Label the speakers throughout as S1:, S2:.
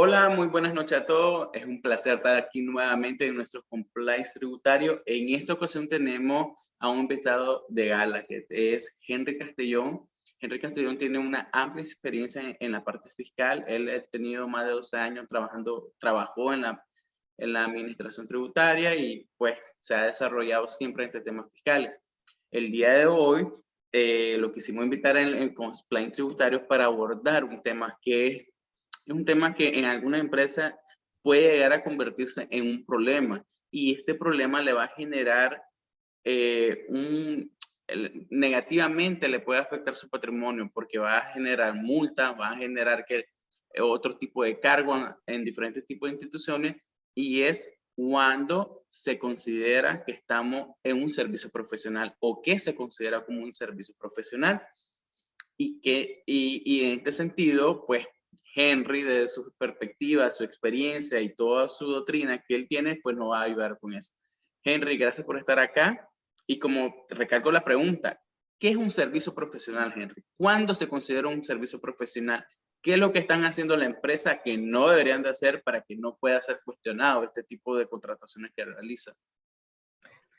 S1: Hola, muy buenas noches a todos. Es un placer estar aquí nuevamente en nuestro compliance tributario. En esta ocasión tenemos a un invitado de gala, que es Henry Castellón. Henry Castellón tiene una amplia experiencia en, la parte fiscal. Él ha tenido más de 12 años trabajando, trabajó en la, en la administración tributaria y pues se ha desarrollado siempre en este tema fiscal. El día de hoy eh, lo quisimos invitar en el compliance tributario para abordar un tema que es es un tema que en alguna empresa puede llegar a convertirse en un problema y este problema le va a generar eh, un, negativamente le puede afectar su patrimonio porque va a generar multas, va a generar que, eh, otro tipo de cargo en, diferentes tipos de instituciones y es cuando se considera que estamos en un servicio profesional o que se considera como un servicio profesional y que y, y en este sentido pues Henry, de su perspectiva, su experiencia y toda su doctrina que él tiene, pues nos va a ayudar con eso. Henry, gracias por estar acá. Y como recalco la pregunta, ¿qué es un servicio profesional, Henry? ¿Cuándo se considera un servicio profesional? ¿Qué es lo que están haciendo la empresa que no deberían de hacer para que no pueda ser cuestionado este tipo de contrataciones que realiza?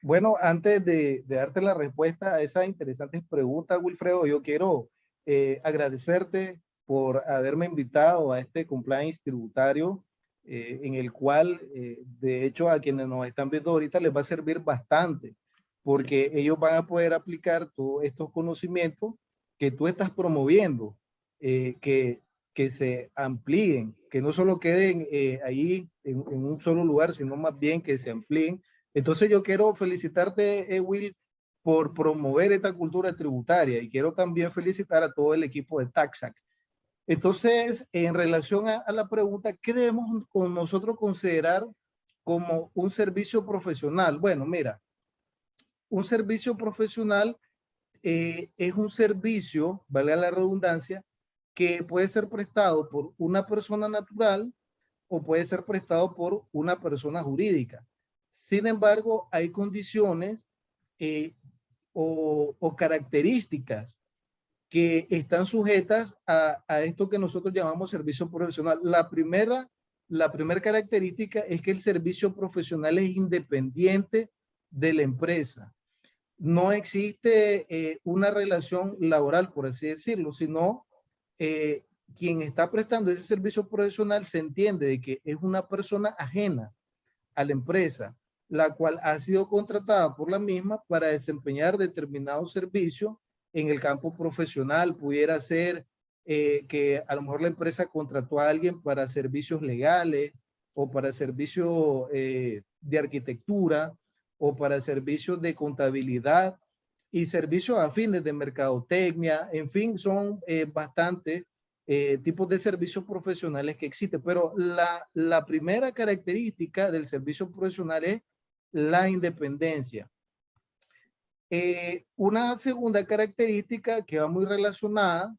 S2: Bueno, antes de, darte la respuesta a esa interesante pregunta, Wilfredo, yo quiero eh, agradecerte por haberme invitado a este compliance tributario eh, en el cual, eh, de hecho, a quienes nos están viendo ahorita les va a servir bastante porque ellos van a poder aplicar todos estos conocimientos que tú estás promoviendo, eh, que, que se amplíen, que no solo queden ahí en, en, un solo lugar, sino más bien que se amplíen. Entonces yo quiero felicitarte, Will, por promover esta cultura tributaria y quiero también felicitar a todo el equipo de TAXAC entonces, en relación a, la pregunta, ¿qué debemos con nosotros considerar como un servicio profesional? Bueno, mira, un servicio profesional eh, es un servicio, vale la redundancia, que puede ser prestado por una persona natural o puede ser prestado por una persona jurídica. Sin embargo, hay condiciones eh, o, o características que están sujetas a, esto que nosotros llamamos servicio profesional. La primera, la primera característica es que el servicio profesional es independiente de la empresa. No existe eh, una relación laboral, por así decirlo, sino eh, quien está prestando ese servicio profesional se entiende de que es una persona ajena a la empresa, la cual ha sido contratada por la misma para desempeñar determinado servicio en el campo profesional, pudiera ser eh, que a lo mejor la empresa contrató a alguien para servicios legales o para servicios eh, de arquitectura o para servicios de contabilidad y servicios afines de mercadotecnia, en fin, son eh, bastantes tipos de servicios profesionales que existen, pero la, la primera característica del servicio profesional es la independencia. Eh, una segunda característica que va muy relacionada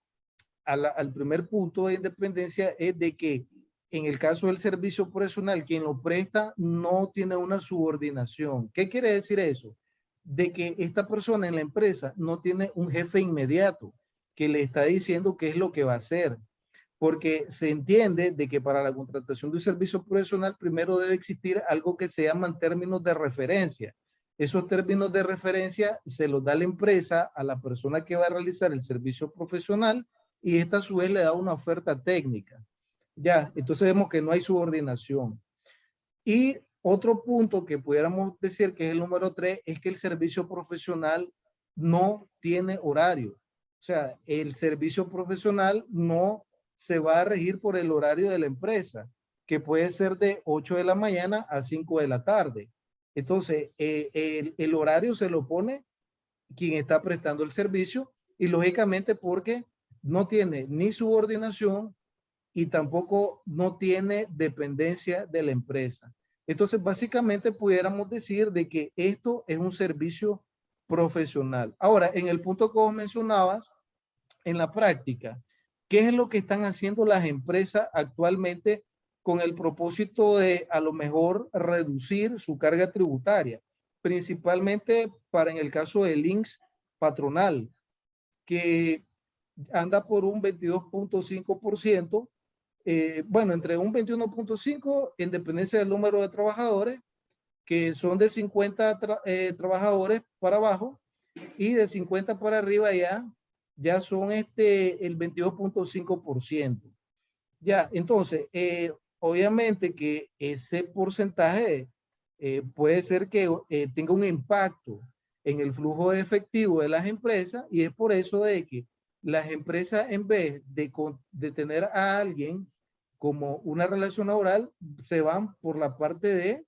S2: al primer punto de independencia es de que en el caso del servicio profesional, quien lo presta no tiene una subordinación. ¿Qué quiere decir eso? De que esta persona en la empresa no tiene un jefe inmediato que le está diciendo qué es lo que va a hacer. Porque se entiende de que para la contratación de un servicio profesional primero debe existir algo que se llaman términos de referencia esos términos de referencia se los da la empresa a la persona que va a realizar el servicio profesional y esta a su vez le da una oferta técnica. Ya, entonces vemos que no hay subordinación. Y otro punto que pudiéramos decir que es el número tres es que el servicio profesional no tiene horario. O sea, el servicio profesional no se va a regir por el horario de la empresa, que puede ser de 8 de la mañana a 5 de la tarde. Entonces, eh, el, horario se lo pone quien está prestando el servicio y lógicamente porque no tiene ni subordinación y tampoco no tiene dependencia de la empresa. Entonces, básicamente pudiéramos decir de que esto es un servicio profesional. Ahora, en el punto que vos mencionabas, en la práctica, ¿qué es lo que están haciendo las empresas actualmente con el propósito de a lo mejor reducir su carga tributaria, principalmente para en el caso del links patronal, que anda por un 22.5%, eh, bueno, entre un 21.5 en dependencia del número de trabajadores, que son de 50 eh, trabajadores para abajo y de 50 para arriba ya, ya son este el 22.5%. Ya, entonces, eh, obviamente que ese porcentaje puede ser que tenga un impacto en el flujo de efectivo de las empresas y es por eso de que las empresas en vez de, de tener a alguien como una relación laboral, se van por la parte de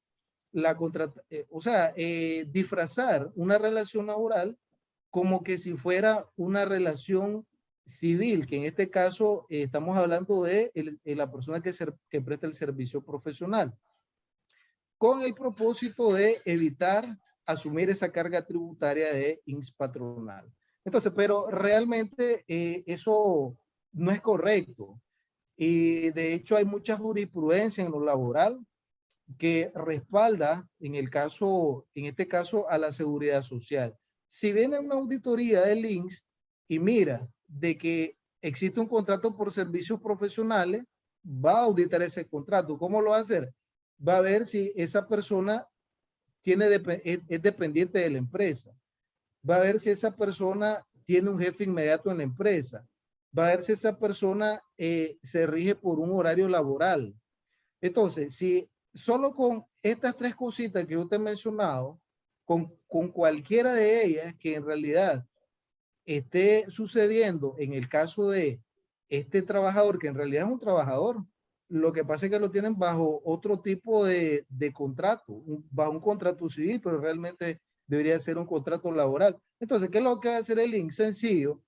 S2: la contrata, eh, o sea, eh, disfrazar una relación laboral como que si fuera una relación civil, que en este caso eh, estamos hablando de la persona que, que presta el servicio profesional, con el propósito de evitar asumir esa carga tributaria de ins patronal. Entonces, pero realmente eh, eso no es correcto. Y de hecho hay mucha jurisprudencia en lo laboral que respalda en el caso, en este caso, a la seguridad social. Si viene una auditoría del INSS y mira de que existe un contrato por servicios profesionales, va a auditar ese contrato. ¿Cómo lo va a hacer? Va a ver si esa persona tiene, es dependiente de la empresa va a ver si esa persona tiene un jefe inmediato en la empresa, va a ver si esa persona eh, se rige por un horario laboral. Entonces, si solo con estas tres cositas que yo te he mencionado, con, con cualquiera de ellas que en realidad esté sucediendo en el caso de este trabajador, que en realidad es un trabajador, lo que pasa es que lo tienen bajo otro tipo de, de contrato, bajo un contrato civil, pero realmente debería ser un contrato laboral. Entonces, ¿qué es lo que va a hacer el INSS? Sencillo.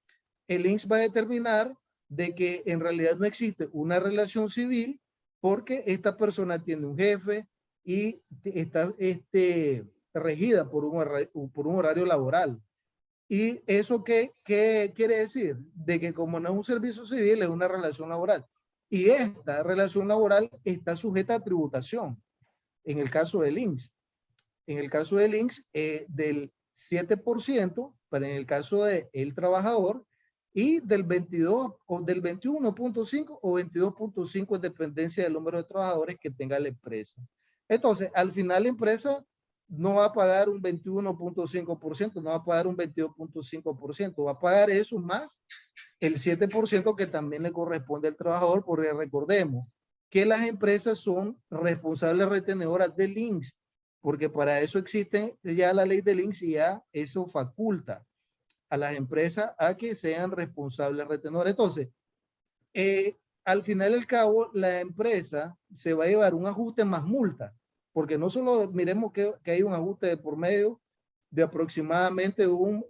S2: El INSS va a determinar de que en realidad no existe una relación civil porque esta persona tiene un jefe y está este, regida por un, por un horario laboral. ¿Y eso qué, qué quiere decir? De que como no es un servicio civil, es una relación laboral. Y esta relación laboral está sujeta a tributación, en el caso del INSS en el caso del INSS, eh, del 7%, pero en el caso del el trabajador, y del 22 o del 21.5 o 22.5 en dependencia del número de trabajadores que tenga la empresa. Entonces, al final la empresa no va a pagar un 21.5%, no va a pagar un 22.5%, va a pagar eso más el 7% que también le corresponde al trabajador, porque recordemos que las empresas son responsables retenedoras del INSS porque para eso existe ya la ley del INSS y ya eso faculta a las empresas a que sean responsables retenedores. Entonces, eh, al final del cabo, la empresa se va a llevar un ajuste más multa, porque no solo miremos que, que hay un ajuste por medio de aproximadamente un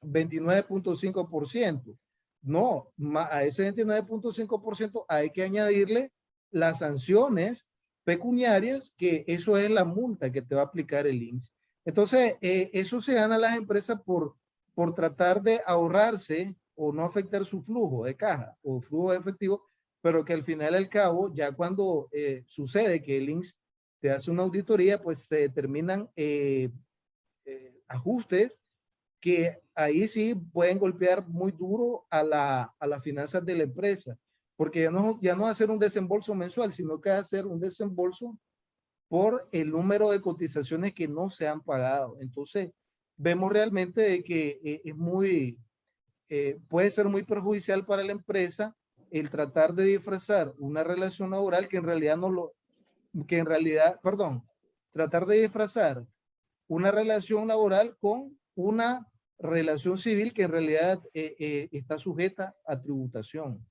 S2: 29.5%. Eh, no, a ese 29.5% hay que añadirle las sanciones pecuniarias, que eso es la multa que te va a aplicar el INSS. Entonces, eh, eso se gana a las empresas por, por tratar de ahorrarse o no afectar su flujo de caja o flujo de efectivo, pero que al final al cabo, ya cuando eh, sucede que el INSS te hace una auditoría, pues se determinan eh, ajustes que ahí sí pueden golpear muy duro a, la, a las finanzas de la empresa porque ya no, ya no ser un desembolso mensual, sino que ser un desembolso por el número de cotizaciones que no se han pagado. Entonces, vemos realmente de que eh, es muy, eh, puede ser muy perjudicial para la empresa el tratar de disfrazar una relación laboral que en realidad no lo, que en realidad, perdón, tratar de disfrazar una relación laboral con una relación civil que en realidad eh, está sujeta a tributación.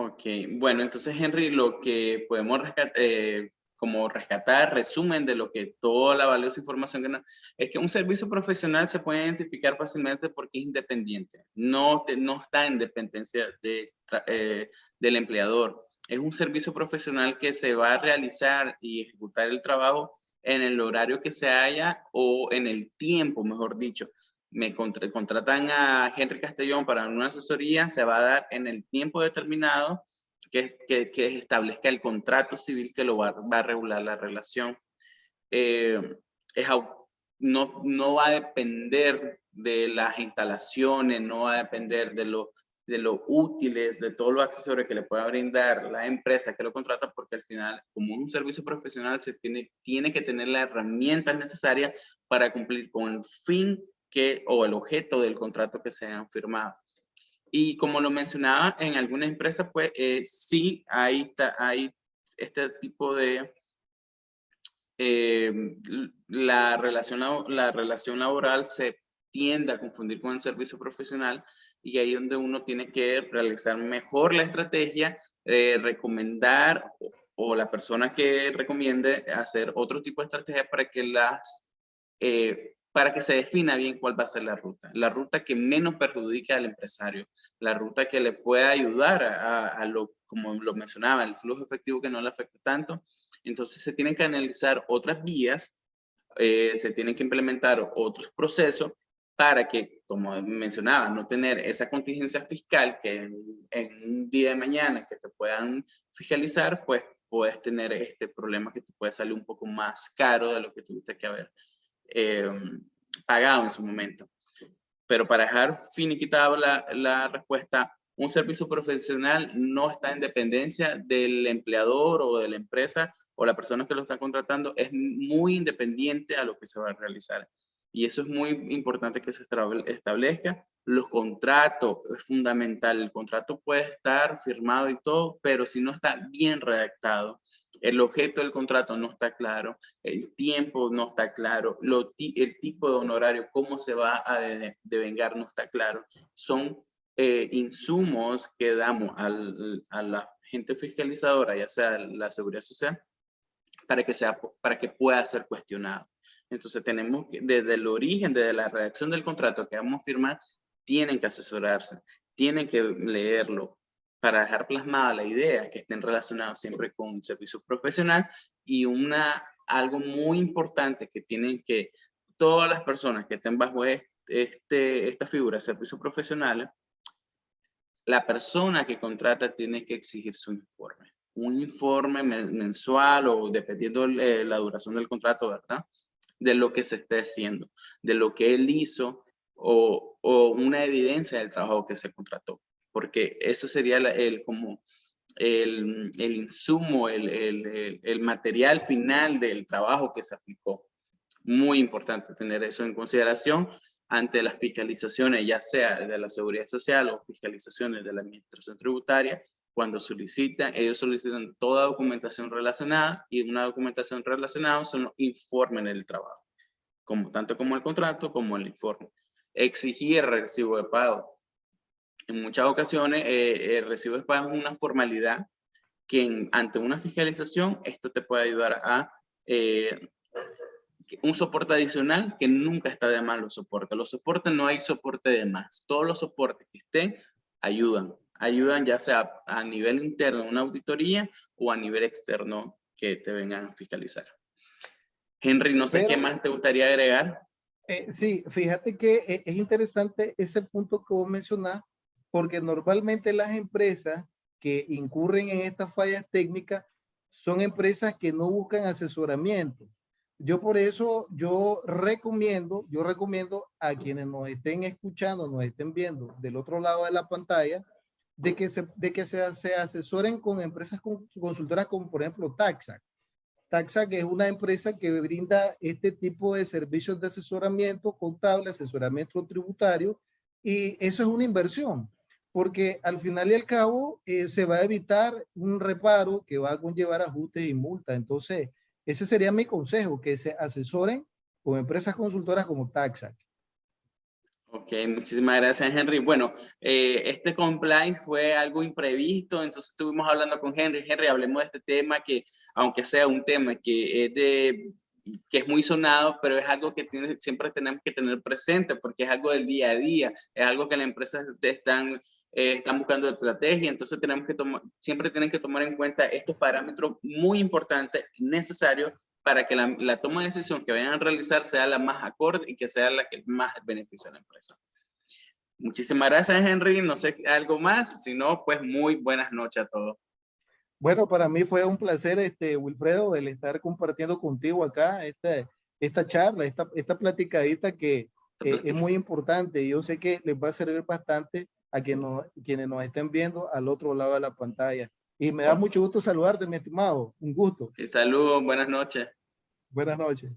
S1: Ok, bueno, entonces Henry, lo que podemos rescatar, eh, como rescatar, resumen de lo que toda la valiosa información que nos, es que un servicio profesional se puede identificar fácilmente porque es independiente, no, no está en dependencia de, eh, del empleador. Es un servicio profesional que se va a realizar y ejecutar el trabajo en el horario que se haya o en el tiempo, mejor dicho me contratan a Henry Castellón para una asesoría, se va a dar en el tiempo determinado que, que, establezca el contrato civil que lo va, va a regular la relación. Eh, es, no, no va a depender de las instalaciones, no va a depender de, lo, de lo útiles, de todos los accesorios que le pueda brindar la empresa que lo contrata, porque al final, como un servicio profesional, se tiene, tiene que tener las herramientas necesarias para cumplir con el fin que, o el objeto del contrato que se han firmado. Y como lo mencionaba, en alguna empresa, pues eh, sí hay, hay este tipo de... Eh, la, relación, la relación laboral se tiende a confundir con el servicio profesional y ahí donde uno tiene que realizar mejor la estrategia, eh, recomendar o, la persona que recomiende hacer otro tipo de estrategia para que las eh, para que se defina bien cuál va a ser la ruta, la ruta que menos perjudique al empresario, la ruta que le pueda ayudar a, lo, como lo mencionaba, el flujo efectivo que no le afecte tanto. Entonces se tienen que analizar otras vías, eh, se tienen que implementar otros procesos para que, como mencionaba, no tener esa contingencia fiscal que en, un día de mañana que te puedan fiscalizar, pues puedes tener este problema que te puede salir un poco más caro de lo que tuviste que haber eh, pagado en su momento. Pero para dejar finiquitada la, la respuesta, un servicio profesional no está en dependencia del empleador o de la empresa o la persona que lo está contratando, es muy independiente a lo que se va a realizar. Y eso es muy importante que se establezca. Los contratos es fundamental. El contrato puede estar firmado y todo, pero si no está bien redactado, el objeto del contrato no está claro, el tiempo no está claro, lo, el tipo de honorario, cómo se va a devengar no está claro. Son eh, insumos que damos al, a la gente fiscalizadora, ya sea la seguridad social, para que, sea, para que pueda ser cuestionado. Entonces tenemos que, desde el origen, desde la redacción del contrato que vamos a firmar, tienen que asesorarse, tienen que leerlo para dejar plasmada la idea que estén relacionados siempre con un servicio profesional y una, algo muy importante que tienen que todas las personas que estén bajo este, esta figura servicio profesional, la persona que contrata tiene que exigir su informe. Un informe mensual o dependiendo de la duración del contrato, ¿verdad? De lo que se esté haciendo, de lo que él hizo o, una evidencia del trabajo que se contrató, porque eso sería el, como el, insumo, el, material final del trabajo que se aplicó. Muy importante tener eso en consideración ante las fiscalizaciones, ya sea de la seguridad social o fiscalizaciones de la administración tributaria, cuando solicitan, ellos solicitan toda documentación relacionada y una documentación relacionada son los informes del trabajo, como, tanto como el contrato como el informe. Exigir recibo de pago. En muchas ocasiones eh, el recibo de pago es una formalidad que ante una fiscalización esto te puede ayudar a eh, un soporte adicional que nunca está de más los soportes. Los soportes no hay soporte de más. Todos los soportes que estén ayudan ayudan ya sea a nivel interno, una auditoría, o a nivel externo que te vengan a fiscalizar. Henry, no sé qué más te gustaría agregar.
S2: Eh, sí, fíjate que eh, es interesante ese punto que vos mencionás, porque normalmente las empresas que incurren en estas fallas técnicas son empresas que no buscan asesoramiento. Yo por eso, yo recomiendo, yo recomiendo a quienes nos estén escuchando, nos estén viendo del otro lado de la pantalla, de que se, de que se, se asesoren con empresas consultoras como por ejemplo Taxac. Taxac es una empresa que brinda este tipo de servicios de asesoramiento contable, asesoramiento tributario y eso es una inversión porque al final y al cabo eh, se va a evitar un reparo que va a conllevar ajustes y multas. Entonces, ese sería mi consejo, que se asesoren con empresas consultoras como Taxac.
S1: Ok, muchísimas gracias Henry. Bueno, eh, este compliance fue algo imprevisto, entonces estuvimos hablando con Henry. Henry, hablemos de este tema que, aunque sea un tema que es, de, que es muy sonado, pero es algo que siempre tenemos que tener presente porque es algo del día a día, es algo que las empresas están, eh, están buscando estrategia, entonces tenemos que siempre tienen que tomar en cuenta estos parámetros muy importantes, necesarios para que la, toma de decisión que vayan a realizar sea la más acorde y que sea la que más beneficie a la empresa. Muchísimas gracias, Henry. No sé algo más, si no, pues muy buenas noches a todos.
S2: Bueno, para mí fue un placer, este, Wilfredo, el estar compartiendo contigo acá esta, esta charla, esta, esta platicadita que eh, es muy importante. Yo sé que les va a servir bastante a quienes nos, quienes nos estén viendo al otro lado de la pantalla. Y me da mucho gusto saludarte, mi estimado. Un gusto.
S1: Saludos, buenas noches.
S2: Buenas noches.